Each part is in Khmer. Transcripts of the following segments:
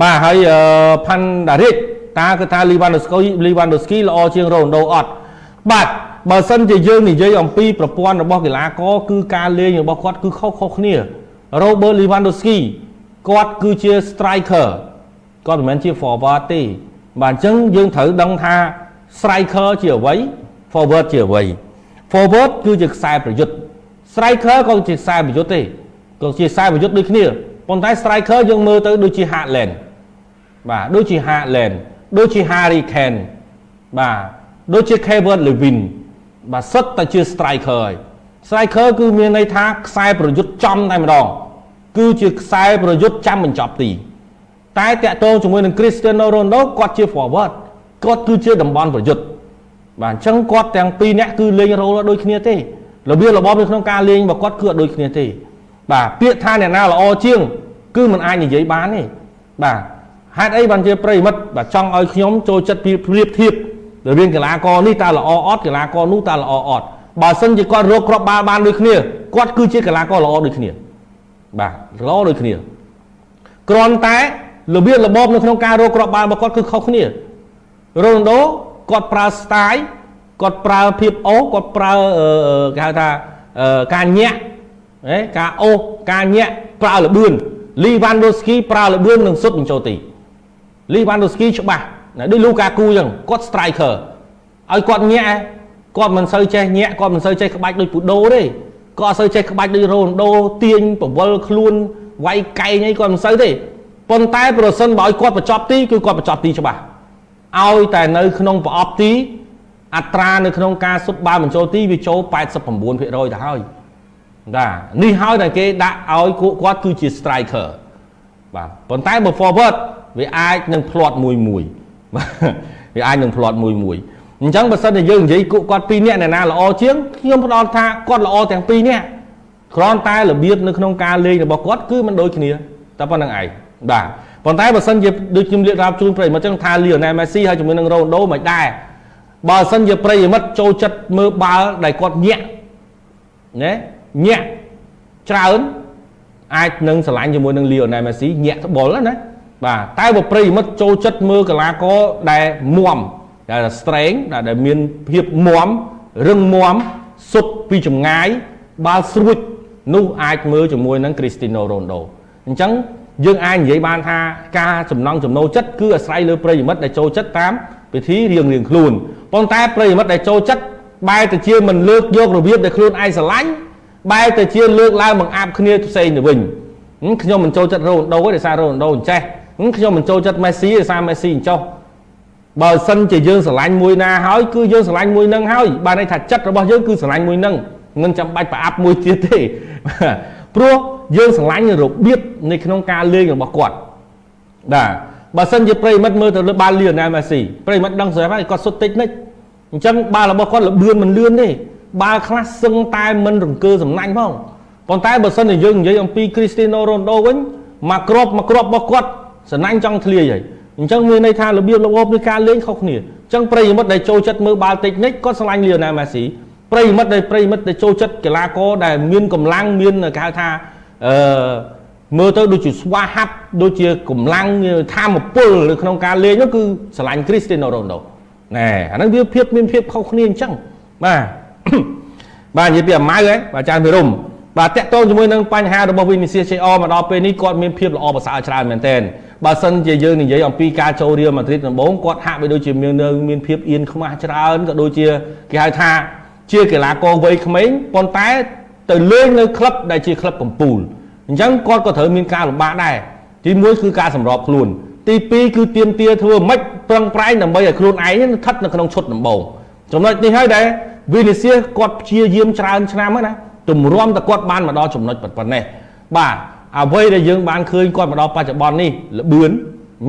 បាទហើយផាន់ដារិចតើគឺថាលីវ៉ាន់ដូស្គីលីវ៉ាន់ដូស្គីល្អជាងរ៉ូណាល់ដូអត់បាទបើសិនជាយើងនិយាយអំពីប្រព័ន្ធរបស់កីឡាករគឺការលេងរបស់គាត់គឺខុសៗគ្នា Robert Lewandowski គាត់គឺជា striker គាត់មិនមែនជា forward ទេបាទអញ្ចឹងយើងត្រូវដឹងថា striker ជាអ្វី forward ជាអ្វី forward គឺជាខ្សែប្រយុទ្ធ striker ក៏ជាខ្សែប្រយុទ្ធទេក៏ជាខ្សែប្រយុទ្ធដូចគ្នា ប៉ុន្តែ striker យើងមើលទៅដូចជា Haaland បាទដូចជា Haaland ដូចជា Harry Kane បាទដូចជា Kevin Levin បាទសុទ្ធតែជា striker ហើយ striker គឺមានន័យថាខ្សែប្រយុទ្ធចំតែម្ដងគឺជាខ្សែប្រយុទ្ធចាំបញ្ចប់ទី តែតាក់ទងជាមួយនឹង Cristiano Ronaldo គាត់ជា forward គាត់គឺជាតំបន់ប្រយុទ្ធបាទអញ្ចឹងគាត់ទាំងពីរនាក់គឺលេងរ៉ូលដូចគ្នាទេរបៀបរបបនៅក្នុងការលេងរបស់គាត់គឺអត់ដូចគ្នាទេ បាទពាក្យថាអ្នកណាល្អជាង គឺมันអាចនិយាយបានទេបាទហេតុអីបានជាប្រិមិត្តបាទចង់ឲ្យខ្ញុំចូលចិត្តប្រៀបធៀបរវាងកីឡាករនេះតើល្អអត់កីឡាករនោះតើល្អអត់បើសិនជាគាត់រកគ្រាប់បាល់បានដូចគ្នាគាត់គឺជាកីឡាករល្អដូចគ្នា បាទល្អដូចគ្នាគ្រាន់តែរបៀបរបបនៅក្នុងការរកគ្រាប់បាល់របស់គាត់គឺខុសគ្នារ៉ូណាល់ដូគាត់ប្រើ style គាត់ប្រើភាពអូគាត់ប្រើគេហៅថាការញាក់ហ៎ ការអូសការញាក់ប្រើលបឿនលីវ៉ាន់ដូស្គីប្រើលបឿននឹងសុទ្ធបញ្ចូលទីលីវ៉ាន់ដូស្គីច្បាស់ដូចលូកាគូអញ្ចឹងគាត់ striker ឲ្យគាត់ញាក់គាត់មិនសូវចេះញាក់គាត់មិនសូវចេះក្បាច់ដូចពូដូទេគាត់អត់សូវចេះក្បាច់ដូចរ៉ូណាល់ដូទាញប្រវល់ខ្លួនវាយកែងអីគាត់មិនសូវទេប៉ុន្តែប្រសិនបើឲ្យគាត់បញ្ចប់ទីគឺគាត់បញ្ចប់ទីច្បាស់ឲ្យតែនៅក្នុងប្រអប់ទីអត្រានៅក្នុងការសុបបាល់បញ្ចូលទីវាចូល89%ទៅហើយ បាទនេះហើយតែគេដាក់ឲ្យគាត់គឺជា striker បាទប៉ុន្តែបើ forward វាអាចនឹងផ្្លាត់មួយមួយវាអាចនឹងផ្្លាត់មួយមួយអញ្ចឹងបើសិនជាយើងនិយាយគក់គាត់ពីរនាក់អ្នកណាល្អជាងខ្ញុំផ្ដល់ថាគាត់ល្អទាំងពីរនាក់គ្រាន់តែរបៀបនៅក្នុងការលេងរបស់គាត់គឺមិនដូចគ្នាតែប៉ុណ្្នឹងឯងបាទប៉ុន្តែបើសិនជាដូចខ្ញុំលាករាប់ជូនប្រិយមិត្តចឹងថាលីអូណែលមេស៊ីហើយជាមួយនឹងរ៉ូណាល់ដូមិនដែរបើសិនជាប្រិយមិត្តចូលចិត្តមើលបាល់ដែលគាត់ញាក់ណា ញាក់ច្រើនអាចនឹងឆ្លាញ់ជាមួយនឹងលីអូណែលមេស៊ីញាក់ត្បុលណាបាទតែបើប្រិយមិត្តចូលចិត្តមើលកីឡាករដែលមមដែល strength ដែលមានភាពមមរឹងមាំសុទ្ធពីចម្ងាយបាល់ស្រួចនោះអាចមើលជាមួយនឹង Cristiano Ronaldo អញ្ចឹងយើងអាចនិយាយបានថាការចំណង់ចំណូលចិត្តគឺអាស្រ័យលើប្រិយមិត្តដែលចូលចិត្តតាមពិធីរៀងរៀងខ្លួនប៉ុន្តែប្រិយមិត្តដែលចូលចិត្តបែរទៅជាមិនលើកយករបៀបដែលខ្លួនឯងស្រឡាញ់ បែរទៅជាលើកឡើងបង្អាប់គ្នាផ្សេងទៅវិញខ្ញុំមិនចូលចិត្តរ៉ូណាល់ដូទេដោយសាររ៉ូណាល់ដូអញ្ចេះខ្ញុំមិនចូលចិត្តមេស៊ីដោយសារមេស៊ីអញ្ចោះបើសិនជាយើងស្រឡាញ់មួយណាហើយគឺយើងស្រឡាញ់មួយនឹងហើយបានន័យថាចិត្តរបស់យើងគឺស្រឡាញ់មួយនឹងមិនចាំបាច់ប្រអាប់មួយទៀតទេព្រោះយើងស្រឡាញ់របៀបនៅក្នុងការលេងរបស់គាត់បាទបើសិនជាប្រិមិត្តមើលទៅលើបាល់លីអូណែលមេស៊ីប្រិមិត្តដឹងស្រាប់ហើយគាត់សុទ្ធតិចនិចអញ្ចឹងបាល់របស់គាត់លបឿនមិនលឿនទេ បាល់ខ្លះសឹងតែមិនរង្គើសំណាញ់ផងប៉ុន្តែបើសិនជាយើងនិយាយអំពីគ្រីស្ទីណូរ៉ូណាល់ដូវិញមកគ្របមកគ្របរបស់គាត់សំណាញ់ចង់ធ្លាយហើយអញ្ចឹងមានន័យថារបៀបរបបនៃការលេងខុសគ្នាអញ្ចឹងប្រិយមិត្តដែលចូលចិត្តមើលបាល់តិចនិចគាត់ស្រឡាញ់លីអូណែលមេស៊ីប្រិយមិត្តដែលប្រិយមិត្តដែលចូលចិត្តកីឡាករដែលមានកម្លាំងមានគេហៅថាអឺមើលទៅដូចជាស្វាហាប់ដូចជាកម្លាំងធម៌ពលនៅក្នុងការលេងនោះគឺស្រឡាញ់គ្រីស្ទីណូរ៉ូណូណែអាហ្នឹងវាភាពមានភាពខុសគ្នាអញ្ចឹងបាទ បាទនិយាយពីអាម៉ៅហ៎បាទចានភិរមបាទតកតងជាមួយនឹងបញ្ហារបស់វិនិច្ឆ័យ JR មកដល់ពេលនេះគាត់មានភាពល្អប្រសើរច្រើនមែនទែនបើសិនជាយើងនិយាយអំពីការចូលរៀលម៉ាឌ្រីតដំបូងគាត់ហាក់បីដូចជាមានមានភាពអៀនខ្មាស់ច្រើនក៏ដូចជាគេហៅថាជាកីឡាករវ័យក្មេងប៉ុន្តែទៅលេងនៅក្លឹបដែលជាក្លឹបកំពូលអញ្ចឹងគាត់ក៏ត្រូវមានការលំបាកដែរទី1គឺការសម្របខ្លួនទី2គឺទៀមទាធ្វើម៉េចប្រឹងប្រែងដើម្បីឲ្យខ្លួនឯងស្ថិតនៅក្នុងឈុតដំបូងចំណុចនេះហើយដែល វីនីសៀសគាត់ព្យាយាមច្រើនឆ្នាំហើយណាទម្រាំតែគាត់បានមកដល់ចំណុចប៉ុណ្ណេះបាទអ្វីដែលយើងបានឃើញគាត់មកដល់បច្ចុប្បន្ននេះលបឿន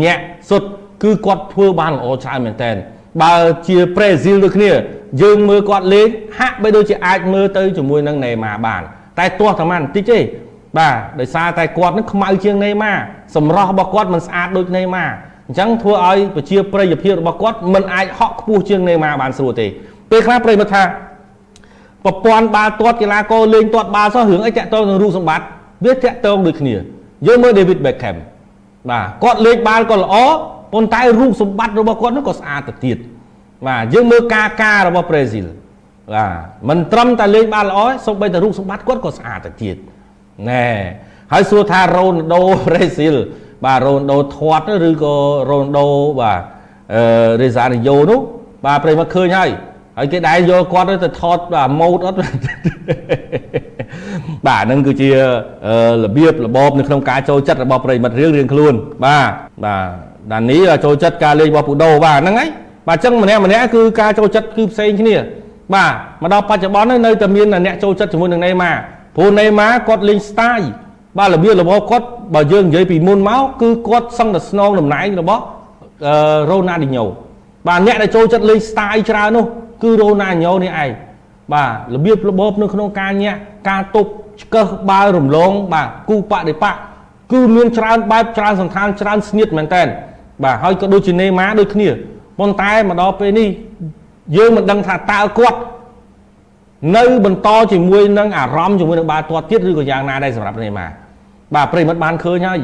ញាក់សុទ្ធគឺគាត់ធ្វើបានល្អច្រើនមែនតើបើជាប្រេស៊ីលដូចគ្នា យើងមើលគាត់លេងហាក់បីដូចជាអាចមើលទៅជាមួយនឹងណេម៉ាបាន តែទាស់តែមិនតិចទេបាទដោយសារតែគាត់នឹងខ្មៅជាងណេម៉ាសម្រស់របស់គាត់មិនស្អាតដូចណេម៉ាអញ្ចឹងធ្វើឲ្យប្រជាប្រិយភាពរបស់គាត់មិនអាចហក់ខ្ពស់ជាងណេម៉ាបានស្រួលទេ ពេលខ្លះប្រិយមិត្តថាប្រព័ន្ធបាល់ទាត់កីឡាករលេងទាត់បាល់សោះរឿងអីតាក់ទងនឹងរូបសម្បត្តិវាតាក់ទងដូចគ្នាយើងមើល David Beckham បាទគាត់លេងបាល់ក៏ល្អប៉ុន្តែរូបសម្បត្តិរបស់គាត់នោះក៏ស្អាតទៅទៀតបាទយើងមើលការការរបស់ប្រេស៊ីលបាទមិនត្រឹមតែលេងបាល់ល្អសូម្បីតែរូបសម្បត្តិគាត់ក៏ស្អាតទៅទៀតណែហើយសួរថារ៉ូណាល់ដូប្រេស៊ីលបាទរ៉ូណាល់ដូធាត់ឬក៏រ៉ូណាល់ដូបាទអឺរេសារីយ៉ូនោះបាទប្រិមត្តឃើញហើយ ហើយគេដែរយកគាត់ទៅថតបាទម៉ូតអត់បាទហ្នឹងគឺជារបៀបរបបនៅក្នុងការចូលចិត្តរបស់ប្រិមិត្តរឿងរៀងខ្លួនបាទបាទដានីចូលចិត្តការលេងរបស់ពូដូបាទហ្នឹងហើយបាទអញ្ចឹងម្នាក់ម្នាក់គឺការចូលចិត្តគឺផ្សេងគ្នាបាទមកដល់បច្ចុប្បន្ននៅតែមានអ្នកចូលចិត្តជាមួយនឹងណេម៉ាព្រោះណេម៉ាគាត់លេង style បាទរបៀបរបស់គាត់បើយើងនិយាយពីមុនមកគឺគាត់សឹងតែស្នងតំណែងរបស់រ៉ូណាល់ឌីញ៉ូបាទអ្នកដែលចូលចិត្តលេង style ច្រើននោះ គឺរ៉ូណាល់ឌីញ៉ូនេះឯងបាទរបៀបរបបនៅក្នុងការញាក់ការទប់ឆ្កឹះបាល់រំលង បាទគូបដិបកគឺមានច្រើនបែបច្រើនសន្តានច្រើនស្នៀតមែនតើបាទហើយក៏ដូចជានេម៉ាដូចគ្នាប៉ុន្តែមកដល់ពេលនេះយើងមិនដឹងថាតើគាត់នៅបន្តជាមួយនឹងអារម្មណ៍ជាមួយនឹងបាល់ទាត់ទៀតឬក៏យ៉ាងណាដែរសម្រាប់នេម៉ាបាទប្រិមិត្តបានឃើញហើយ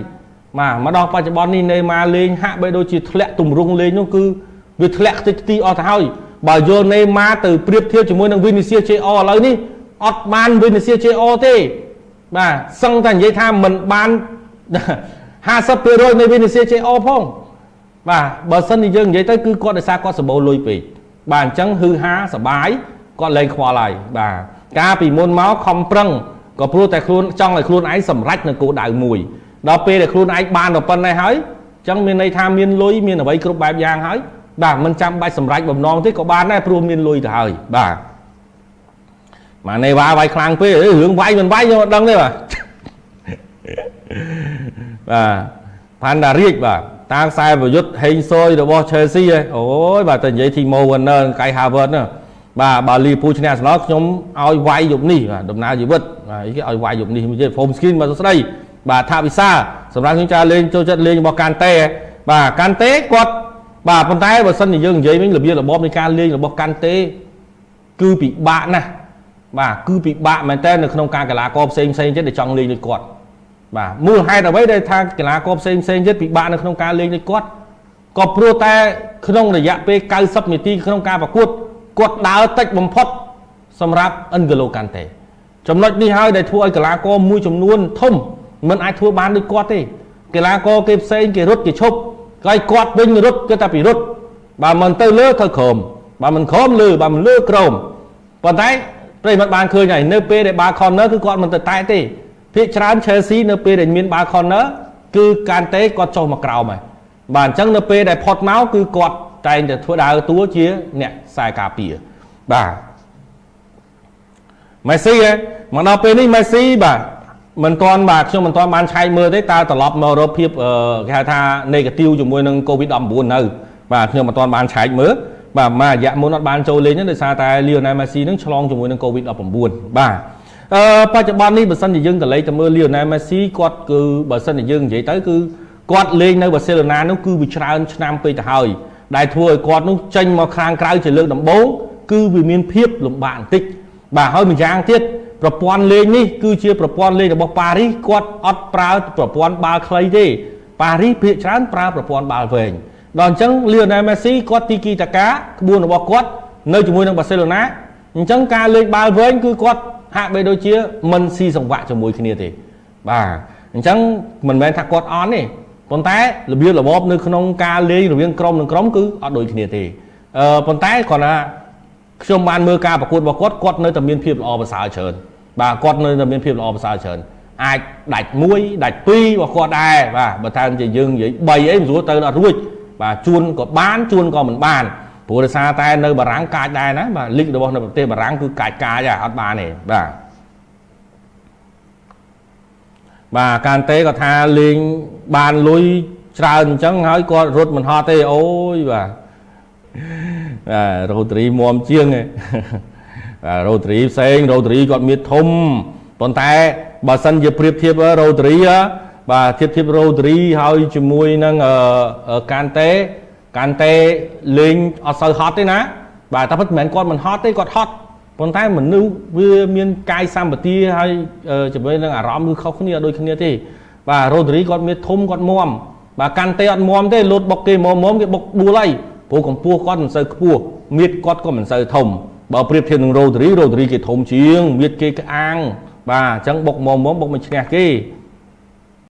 បាទមកដល់បច្ចុប្បន្ននេះនេម៉ាលេងហាក់បីដូចជាធ្លាក់ទម្រង់លេងនោះគឺវាធ្លាក់ខ្ទេចខ្ទីអស់ទៅហើយ បើយកនេម៉ាទៅប្រៀបធៀបជាមួយនឹងវីនីសៀជេអឥឡូវនេះអត់បានវីនីសៀជេអទេ បាទសឹងតែនិយាយថាមិនបាន50%នៃវីនីសៀជេអផងបាទបើសិនជាយើងនិយាយទៅគឺគាត់ដោយសារគាត់សម្បូរលុយពេកបាទអញ្ចឹងហឺហាសបាយគាត់លែងខ្វល់ហើយបាទកាលពីមុនមកខំប្រឹងក៏ព្រោះតែខ្លួនចង់ឲ្យខ្លួនឯងសម្រេចនៅគោលដៅមួយដល់ពេលដែលខ្លួនឯងបានទៅប៉ុណ្ណេះហើយអញ្ចឹងមានន័យថាមានលុយមានអ្វីគ្រប់បែបយ៉ាងហើយ បាទមិនចាំបាច់សម្រេចបំណងទេក៏បានដែរព្រោះមានលុយទៅហើយបាទម៉ាណេវ៉ាវាយខ្លាំងពេករឿងវាយមិនវាយខ្ញុំអត់ដឹងទេបាទបាទផាន់ដារៀចបាទតាមខ្សែប្រយុទ្ធហេងស៊យរបស់ Chelsea ហ៎អូយបាទតែនិយាយ Timo Werner កៃ Havertz ណាបាទបើលីពូឈ្នះស្នោខ្ញុំឲ្យវាយយប់នេះបាទដំណើរជីវិតបាទគេឲ្យវាយយប់នេះនិយាយ home screen បាទសួស្ដីបាទថាវិសាសម្រាប់ខ្ញុំចាលេងចូលចិត្តលេងរបស់កាន់តេបាទកាន់តេគាត់ បាទប៉ុន្តែបើសិនជាយើងនិយាយវិញរបៀបរបបនៃការលេងរបស់កាន់តេគឺពិបាកណាស់បាទគឺពិបាកមែនតើនៅក្នុងការកីឡាករផ្សេងផ្សេងទៀតដែលចង់លេងដូចគាត់បាទមូលហេតុអ្វីដែលថាកីឡាករផ្សេងផ្សេងទៀតពិបាកនៅក្នុងការលេងដូចគាត់ក៏ព្រោះតែក្នុងរយៈពេល90នាទីក្នុងការប្រកួតគាត់ដើរតិចបំផុត សម្រាប់អិនហ្គឡូកាន់តេចំណុចនេះហើយដែលធ្វើឲ្យកីឡាករមួយចំនួនធំមិនអាចធ្វើបានដូចគាត់ទេកីឡាករគេផ្សេងគេរត់គេឈប់ ហើយគាត់វិញរត់គឺតែពីរត់បើមិនទៅលើទៅក្រោមបើមិនក្រោមលើបើមិនលើក្រោមប៉ុន្តែប្រិមត្តបានឃើញហើយនៅពេលដែលបាល់ corner គឺគាត់មិនទៅតែទេភាគច្រើន Chelsea នៅពេលដែលមានបាល់ corner គឺកានតេគាត់ចុះមកក្រោមហើយបាទអញ្ចឹងនៅពេលដែលផុតមកគឺគាត់តែងតែធ្វើដើរតួជាអ្នកខ្សែការពារបាទមេស៊ីហ៎មកដល់ពេលនេះមេស៊ីបាទ មិនទាន់បាទខ្ញុំមិនទាន់បានឆែកមើលទេតើត្រឡប់មករកភាពគេហៅថា negative ជាមួយនឹង COVID-19 នៅបាទខ្ញុំមិនទាន់បានឆែកមើលបាទមករយៈមុនអត់បានចូលលេងទេដោយសារតែ Lionel Messi នឹងឆ្លងជាមួយនឹង COVID-19 បាទអឺបច្ចុប្បន្ននេះបើសិនជាយើងទៅលេងទៅមើល Lionel Messi គាត់គឺបើសិនជាយើងនិយាយទៅគឺគាត់លេងនៅបាសេឡូណានោះគឺវាច្រើនឆ្នាំពេកទៅហើយដែលធ្វើឲ្យគាត់នោះចេញមកខាងក្រៅជាលើកដំបូងគឺវាមានភាពលំបាកបន្តិចបាទហើយម្យ៉ាងទៀត ប្រព័ន្ធលេងនេះគឺជាប្រព័ន្ធលេងរបស់ប៉ារីសគាត់អត់ប្រើប្រព័ន្ធបាល់ខ្លីទេប៉ារីសភាគច្រើនប្រើប្រព័ន្ធបាល់វែងដល់អញ្ចឹងលីអូណែលមេស៊ីគាត់ទីគីតាកាក្បួនរបស់គាត់នៅជាមួយនឹងបាសេឡូណាអញ្ចឹងការលេងបាល់វែងគឺគាត់ហាក់បីដូចជាមិនស៊ីសង្វាក់ជាមួយគ្នាទេបាទអញ្ចឹងមិនមែនថាគាត់អន់ទេប៉ុន្តែរបៀបរបបនៅក្នុងការលេងរវាងក្រុមនិងក្រុមគឺអត់ដូចគ្នាទេអឺប៉ុន្តែគ្រាន់តែ ខ្ញុំបានមើលការប្រកួតរបស់គាត់គាត់នៅតែមានភាពល្អប្រសើរច្រើនបាទគាត់នៅតែមានភាពល្អប្រសើរច្រើនអាចដាច់1ដាច់2របស់គាត់ដែរបាទបើថាជាយើងនិយាយ3អីមិនស្រួលទៅអត់រួចបាទជួនក៏បានជួនក៏មិនបានព្រោះដោយសារតែនៅបារាំងកាចដែរណាបាទលីករបស់នៅប្រទេសបារាំងគឺកាចកាចអត់បានទេបាទបាទកានតេក៏ថាលេងបានលុយច្រើនអញ្ចឹងហើយគាត់រត់មិនហត់ទេអូយបាទបាទ រ៉ូទ្រីមមជាងឯងរ៉ូទ្រីផ្សេងរ៉ូទ្រីគាត់មានធំប៉ុន្តែបើសិនជាប្រៀបធៀបរ៉ូទ្រីបាទធៀបធៀបរ៉ូទ្រីហើយជាមួយនឹងកានតេកានតេលេងអត់សូវហត់ទេណា បាទតែពិតមិនមែនគាត់មិនហត់ទេគាត់ហត់ប៉ុន្តែមនុស្សវាមានកាយសម្បទាហើយជាមួយនឹងអារម្មណ៍គឺខុសគ្នាដូចគ្នាទេបាទរ៉ូទ្រីគាត់មានធំគាត់មមបាទកាន់តែអត់មមទេលោតបុកគេមមមគេបុកដួលហើយ ព្រោះកម្ពស់គាត់មិនសូវខ្ពស់មៀតគាត់ក៏មិនសូវធំបើប្រៀបធៀបនឹងរ៉ូឌរីរ៉ូឌរីគេធំជាងមៀតគេក្អាងបាទអញ្ចឹងបុកមមមបុកមិនឈ្នះគេ